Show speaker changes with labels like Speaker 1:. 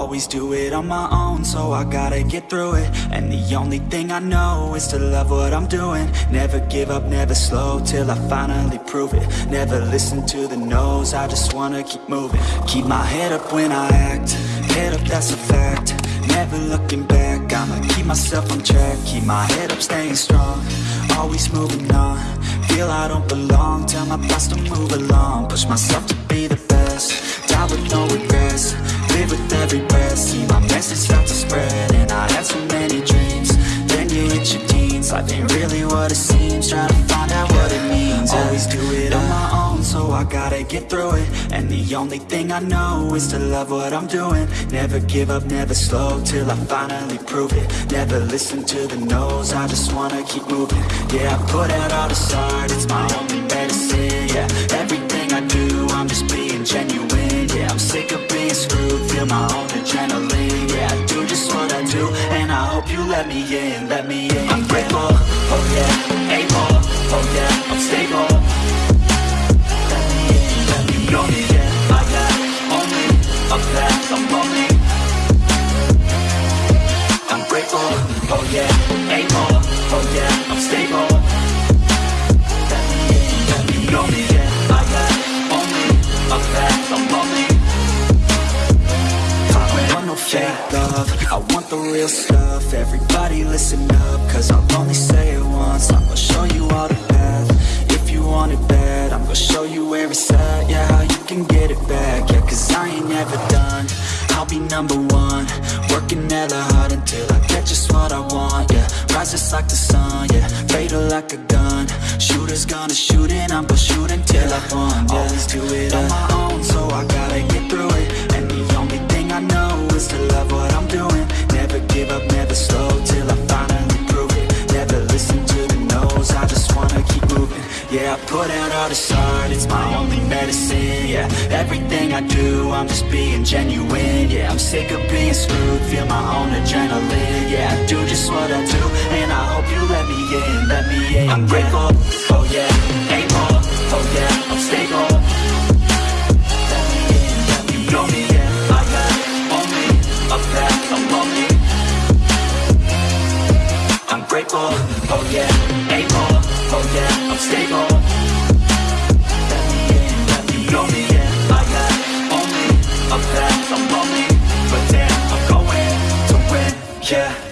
Speaker 1: Always do it on my own, so I gotta get through it. And the only thing I know is to love what I'm doing. Never give up, never slow, till I finally prove it. Never listen to the no's, I just wanna keep moving. Keep my head up when I act, head up that's a fact. Never looking back, I'ma keep myself on track. Keep my head up, staying strong, always moving on. Feel I don't belong, tell my past to move along. Push myself to be the best, die with no regrets With every breath, see my message start to spread And I had so many dreams, then you hit your teens. Life ain't really what it seems, Try to find out what it means. Always do it on my own, so I gotta get through it. And the only thing I know is to love what I'm doing. Never give up, never slow, till I finally prove it. Never listen to the no's, I just wanna keep moving. Yeah, I put out all this art, it's my only medicine. Yeah, everything I do, I'm just being let me in, let me in. I'm grateful, oh yeah, able, oh yeah, I'm stable. Let me in, let me in, know me, yeah, I got only a path, I'm lonely I'm grateful, oh yeah, able, oh yeah, I'm stable. Let me in, let me know me, yeah, I got only a path, I'm lonely fake love, I want the real stuff. Everybody listen up, cause I'll only say it once. I'm gonna show you all the path, if you want it bad I'm gonna show you where it's at, yeah, how you can get it back. Yeah, cause I ain't never done, I'll be number one. Working hella hard until I get just what I want, yeah Rise just like the sun, yeah, fatal like a gun. Shooters gonna shoot and I'm gonna shoot until I won, yeah Always do it on my I put out all this art, it's my only medicine Yeah, everything I do, I'm just being genuine Yeah, I'm sick of being screwed, feel my own adrenaline Yeah, I do just what I do, and I hope you let me But damn, I'm going to win, yeah